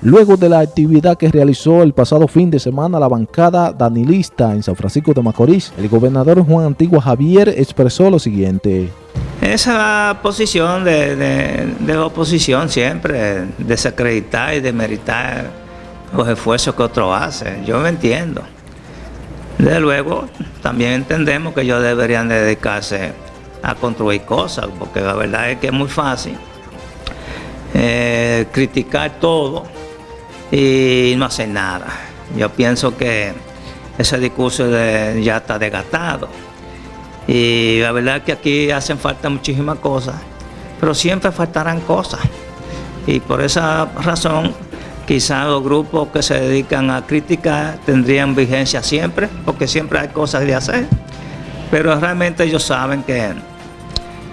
Luego de la actividad que realizó el pasado fin de semana la bancada danilista en San Francisco de Macorís, el gobernador Juan Antigua Javier expresó lo siguiente. Esa posición de, oposición siempre, desacreditar y demeritar los esfuerzos que otros hacen, yo me entiendo. Desde luego, también entendemos que ellos deberían dedicarse a construir cosas, porque la verdad es que es muy fácil eh, criticar todo y no hacer nada. Yo pienso que ese discurso ya está desgastado. Y la verdad es que aquí hacen falta muchísimas cosas, pero siempre faltarán cosas. Y por esa razón, quizás los grupos que se dedican a criticar tendrían vigencia siempre, porque siempre hay cosas de hacer. Pero realmente ellos saben que,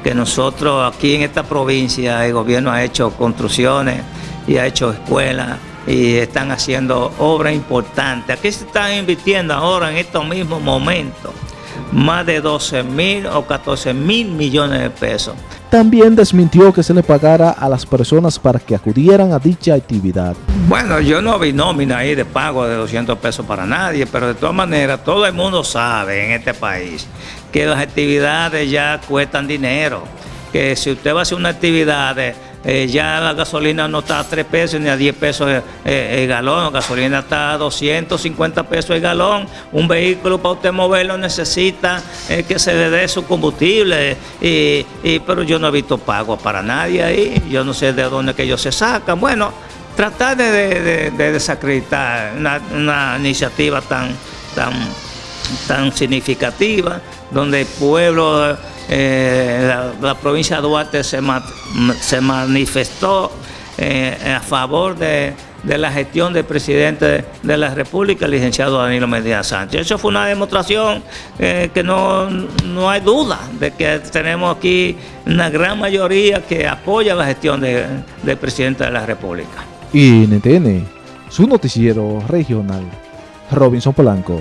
que nosotros aquí en esta provincia el gobierno ha hecho construcciones y ha hecho escuelas y están haciendo obras importantes. Aquí se están invirtiendo ahora en estos mismos momentos más de 12 mil o 14 mil millones de pesos. También desmintió que se le pagara a las personas para que acudieran a dicha actividad. Bueno, yo no vi nómina ahí de pago de 200 pesos para nadie, pero de todas maneras todo el mundo sabe en este país que las actividades ya cuestan dinero, que si usted va a hacer una actividad eh, ya la gasolina no está a 3 pesos ni a 10 pesos el, galón, la gasolina está a 250 pesos el galón. Un vehículo para usted moverlo necesita eh, que se le dé su combustible, y, pero yo no he visto pago para nadie ahí, yo no sé de dónde que ellos se sacan. Bueno, tratar de, desacreditar una, iniciativa tan, tan, tan significativa, donde el pueblo eh, la, provincia de Duarte se, se manifestó eh, a favor de, la gestión del presidente de la República, el licenciado Danilo Medina Sánchez. Eso fue una demostración eh, que no, hay duda de que tenemos aquí una gran mayoría que apoya la gestión del presidente de la República. Y NTN, su noticiero regional, Robinson Polanco.